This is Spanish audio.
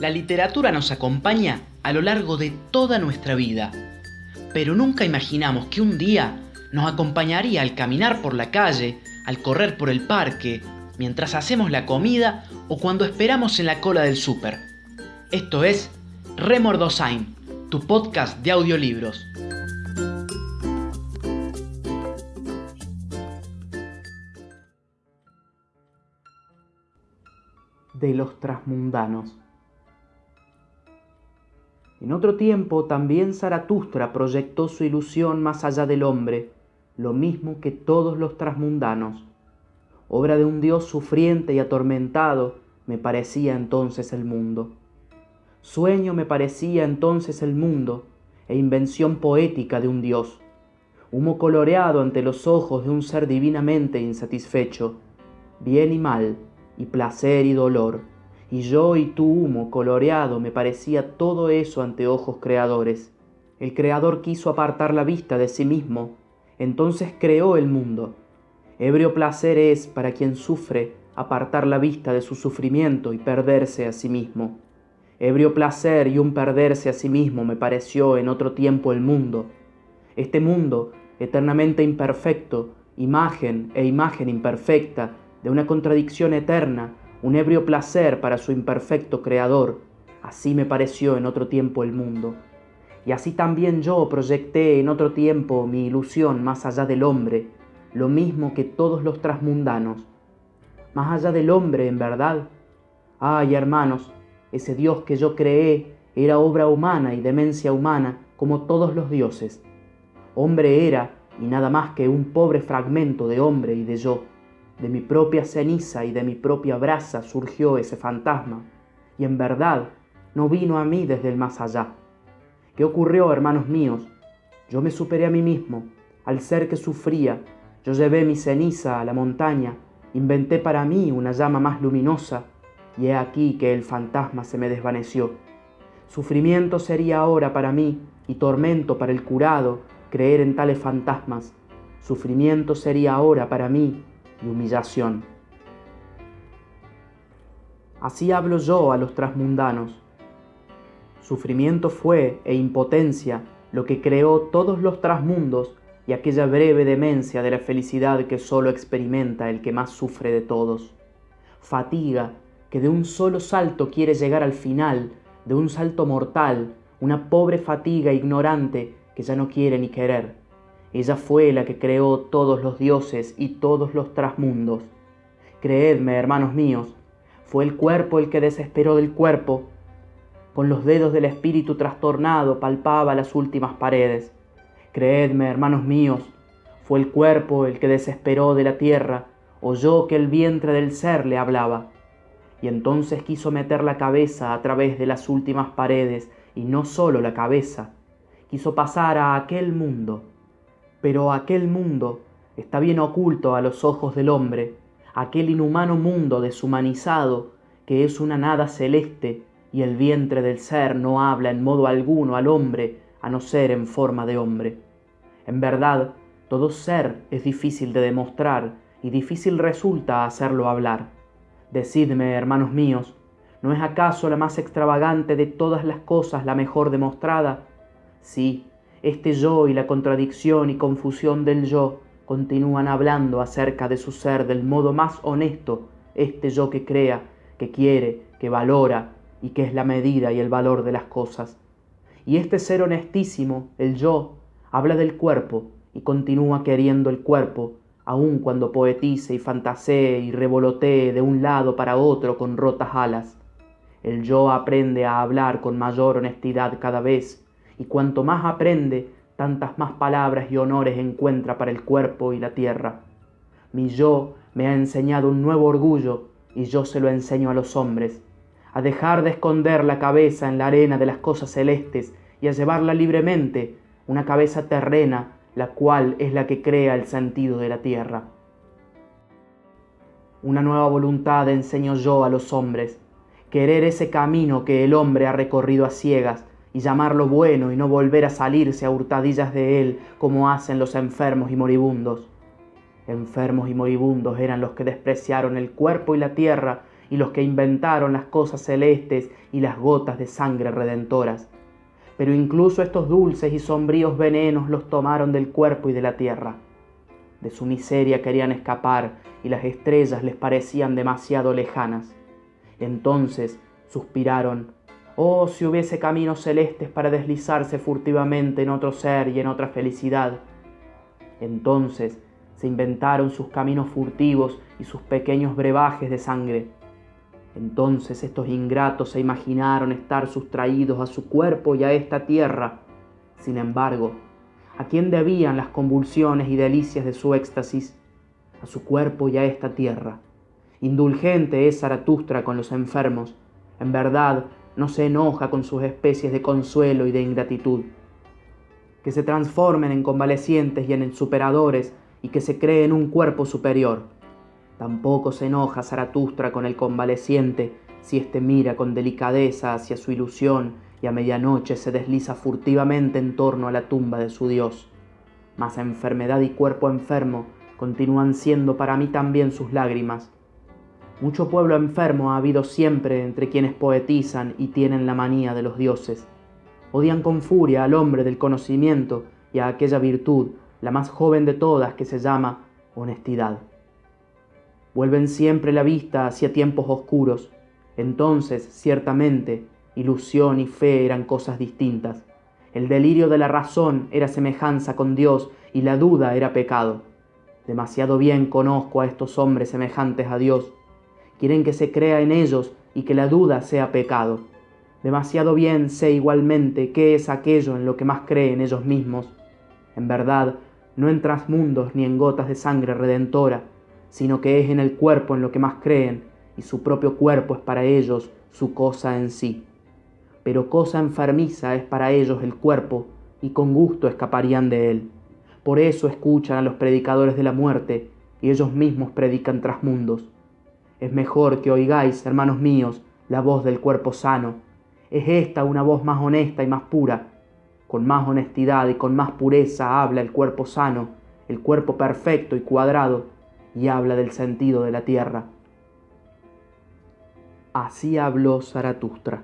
La literatura nos acompaña a lo largo de toda nuestra vida, pero nunca imaginamos que un día nos acompañaría al caminar por la calle, al correr por el parque, mientras hacemos la comida o cuando esperamos en la cola del súper. Esto es Remordosain, tu podcast de audiolibros. De los trasmundanos. En otro tiempo también Zaratustra proyectó su ilusión más allá del hombre, lo mismo que todos los trasmundanos. Obra de un Dios sufriente y atormentado me parecía entonces el mundo. Sueño me parecía entonces el mundo e invención poética de un Dios. Humo coloreado ante los ojos de un ser divinamente insatisfecho, bien y mal, y placer y dolor y yo y tu humo coloreado me parecía todo eso ante ojos creadores. El creador quiso apartar la vista de sí mismo, entonces creó el mundo. Ebrio placer es para quien sufre apartar la vista de su sufrimiento y perderse a sí mismo. Ebrio placer y un perderse a sí mismo me pareció en otro tiempo el mundo. Este mundo, eternamente imperfecto, imagen e imagen imperfecta, de una contradicción eterna, un ebrio placer para su imperfecto creador. Así me pareció en otro tiempo el mundo. Y así también yo proyecté en otro tiempo mi ilusión más allá del hombre, lo mismo que todos los trasmundanos. Más allá del hombre, en verdad. Ay, hermanos, ese Dios que yo creé era obra humana y demencia humana como todos los dioses. Hombre era y nada más que un pobre fragmento de hombre y de yo. De mi propia ceniza y de mi propia brasa surgió ese fantasma, y en verdad no vino a mí desde el más allá. ¿Qué ocurrió, hermanos míos? Yo me superé a mí mismo, al ser que sufría, yo llevé mi ceniza a la montaña, inventé para mí una llama más luminosa, y he aquí que el fantasma se me desvaneció. Sufrimiento sería ahora para mí y tormento para el curado creer en tales fantasmas. Sufrimiento sería ahora para mí y humillación. Así hablo yo a los trasmundanos. Sufrimiento fue e impotencia lo que creó todos los trasmundos y aquella breve demencia de la felicidad que sólo experimenta el que más sufre de todos. Fatiga que de un solo salto quiere llegar al final, de un salto mortal, una pobre fatiga ignorante que ya no quiere ni querer. Ella fue la que creó todos los dioses y todos los trasmundos. Creedme, hermanos míos, fue el cuerpo el que desesperó del cuerpo. Con los dedos del espíritu trastornado palpaba las últimas paredes. Creedme, hermanos míos, fue el cuerpo el que desesperó de la tierra, oyó que el vientre del ser le hablaba. Y entonces quiso meter la cabeza a través de las últimas paredes, y no solo la cabeza, quiso pasar a aquel mundo pero aquel mundo está bien oculto a los ojos del hombre, aquel inhumano mundo deshumanizado que es una nada celeste y el vientre del ser no habla en modo alguno al hombre a no ser en forma de hombre. En verdad, todo ser es difícil de demostrar y difícil resulta hacerlo hablar. Decidme, hermanos míos, ¿no es acaso la más extravagante de todas las cosas la mejor demostrada? Sí, este yo y la contradicción y confusión del yo continúan hablando acerca de su ser del modo más honesto, este yo que crea, que quiere, que valora y que es la medida y el valor de las cosas. Y este ser honestísimo, el yo, habla del cuerpo y continúa queriendo el cuerpo, aun cuando poetice y fantasee y revolotee de un lado para otro con rotas alas. El yo aprende a hablar con mayor honestidad cada vez y cuanto más aprende, tantas más palabras y honores encuentra para el cuerpo y la tierra. Mi yo me ha enseñado un nuevo orgullo y yo se lo enseño a los hombres, a dejar de esconder la cabeza en la arena de las cosas celestes y a llevarla libremente, una cabeza terrena, la cual es la que crea el sentido de la tierra. Una nueva voluntad enseño yo a los hombres, querer ese camino que el hombre ha recorrido a ciegas y llamarlo bueno y no volver a salirse a hurtadillas de él como hacen los enfermos y moribundos. Enfermos y moribundos eran los que despreciaron el cuerpo y la tierra y los que inventaron las cosas celestes y las gotas de sangre redentoras. Pero incluso estos dulces y sombríos venenos los tomaron del cuerpo y de la tierra. De su miseria querían escapar y las estrellas les parecían demasiado lejanas. Entonces suspiraron, oh si hubiese caminos celestes para deslizarse furtivamente en otro ser y en otra felicidad. Entonces se inventaron sus caminos furtivos y sus pequeños brebajes de sangre. Entonces estos ingratos se imaginaron estar sustraídos a su cuerpo y a esta tierra. Sin embargo, ¿a quién debían las convulsiones y delicias de su éxtasis? A su cuerpo y a esta tierra. Indulgente es Zaratustra con los enfermos. En verdad, no se enoja con sus especies de consuelo y de ingratitud. Que se transformen en convalecientes y en superadores y que se cree en un cuerpo superior. Tampoco se enoja Zaratustra con el convaleciente si éste mira con delicadeza hacia su ilusión y a medianoche se desliza furtivamente en torno a la tumba de su Dios. Mas enfermedad y cuerpo enfermo continúan siendo para mí también sus lágrimas. Mucho pueblo enfermo ha habido siempre entre quienes poetizan y tienen la manía de los dioses. Odian con furia al hombre del conocimiento y a aquella virtud la más joven de todas que se llama honestidad. Vuelven siempre la vista hacia tiempos oscuros. Entonces, ciertamente, ilusión y fe eran cosas distintas. El delirio de la razón era semejanza con Dios y la duda era pecado. Demasiado bien conozco a estos hombres semejantes a Dios. Quieren que se crea en ellos y que la duda sea pecado. Demasiado bien sé igualmente qué es aquello en lo que más creen ellos mismos. En verdad, no en trasmundos ni en gotas de sangre redentora, sino que es en el cuerpo en lo que más creen, y su propio cuerpo es para ellos su cosa en sí. Pero cosa enfermiza es para ellos el cuerpo, y con gusto escaparían de él. Por eso escuchan a los predicadores de la muerte, y ellos mismos predican trasmundos. Es mejor que oigáis, hermanos míos, la voz del cuerpo sano. Es esta una voz más honesta y más pura, con más honestidad y con más pureza habla el cuerpo sano, el cuerpo perfecto y cuadrado, y habla del sentido de la tierra. Así habló Zaratustra.